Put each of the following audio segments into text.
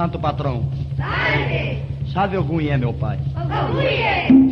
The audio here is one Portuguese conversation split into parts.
santo patrão. Sabe. Sabe Salve Ogunhê, meu pai. Ogunhê!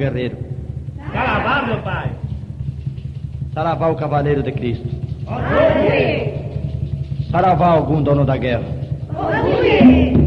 guerreiro. Saravá, meu pai. Tá Saravá, o cavaleiro de Cristo. Tá Amém. Saravá, algum dono da guerra. Amém.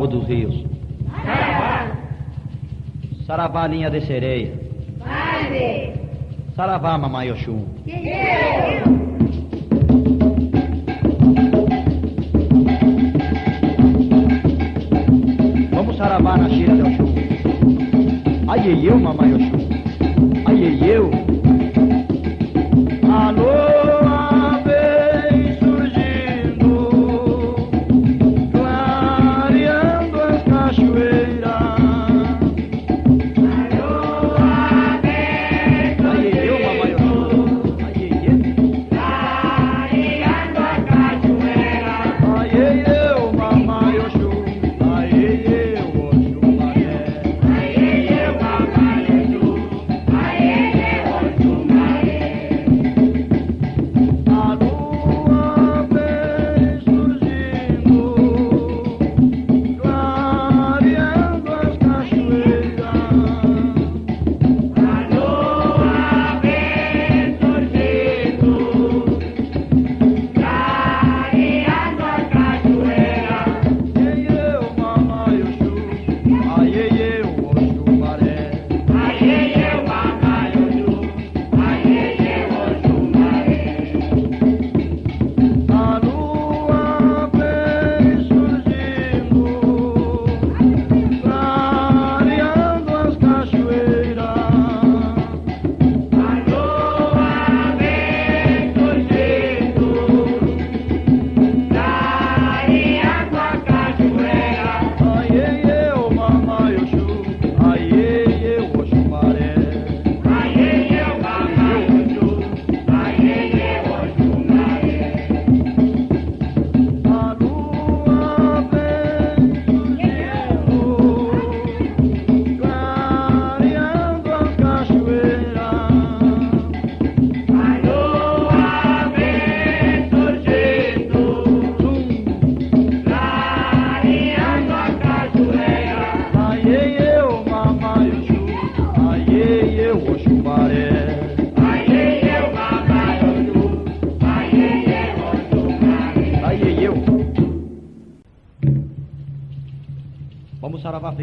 Povo dos Rios. Saravá. Saravá, linha de sereia. Vale. Saravá, mamãe Oxum.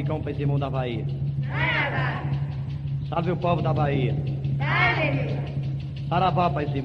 Domingão para esse irmão da Bahia? Nada. Salve o povo da Bahia. Salve. Saravá para esse.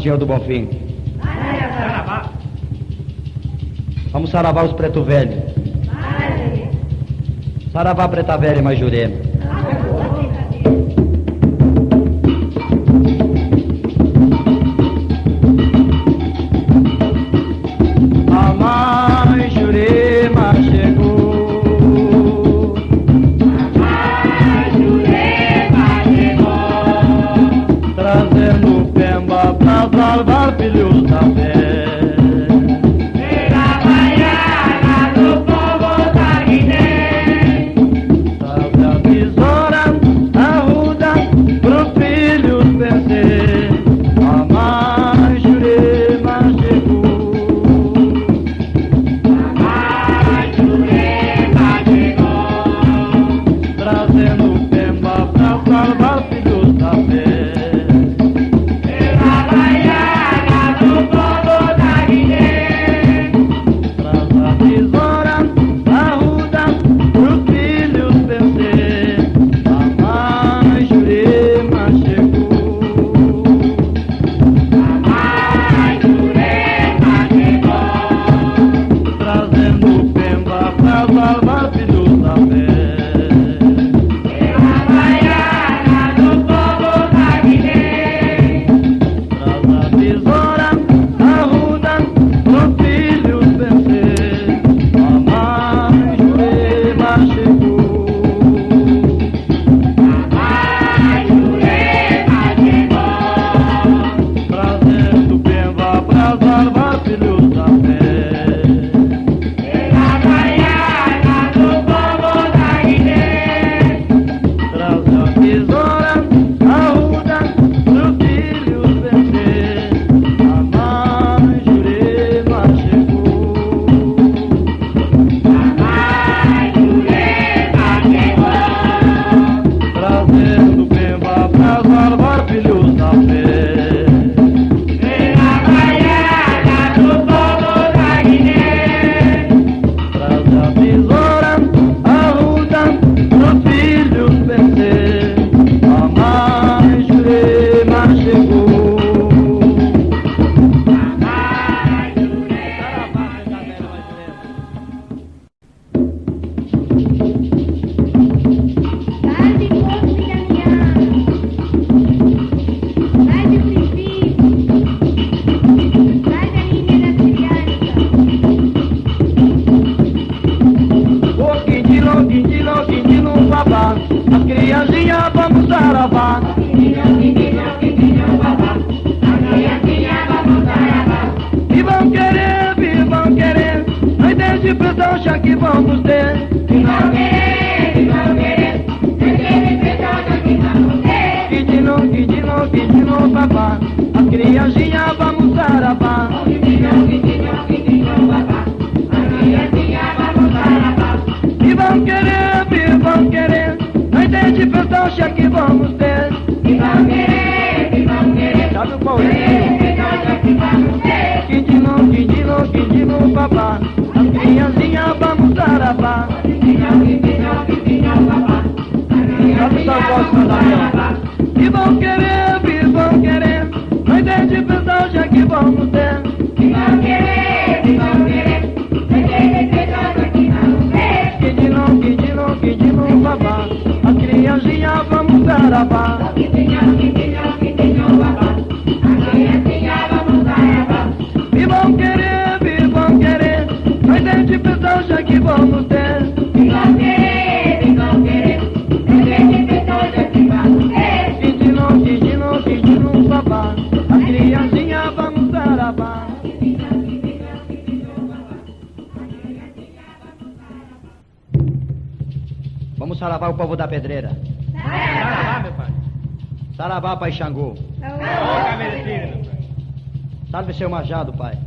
Nosso Senhor do Bonfim. Vamos saravar os preto velho. Saravá preta velha majurema. o povo da pedreira. Saravá, meu pai. Saravá, pai Xangô. Salve seu majado pai.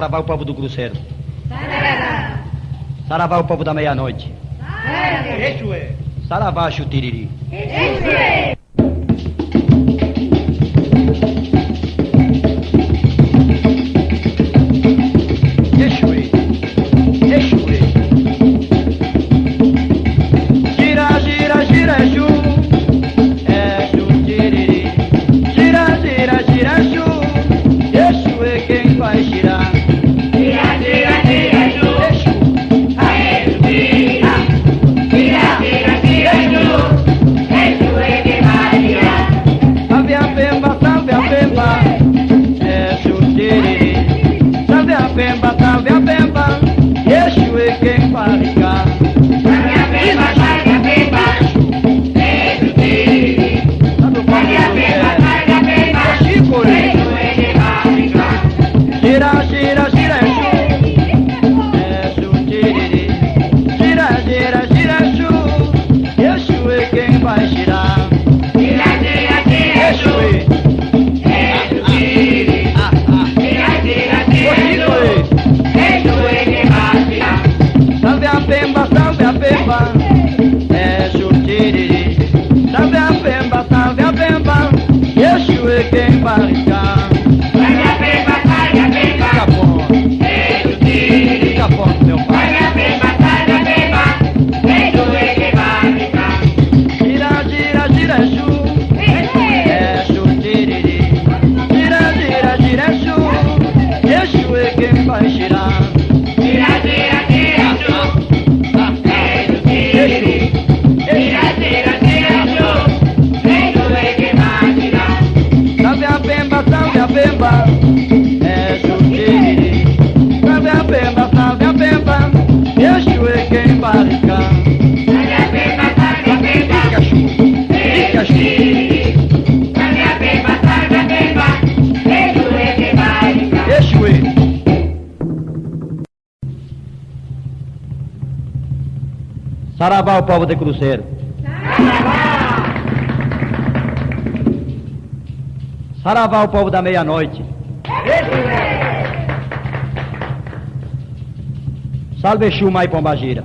saravá o povo do Cruzeiro. Saravá. Saravá o povo da meia-noite. Saravá, Chutiriri. Saravá o povo de Cruzeiro. Saravá! Saravá o povo da meia-noite. Salve Chuma e Pombagira.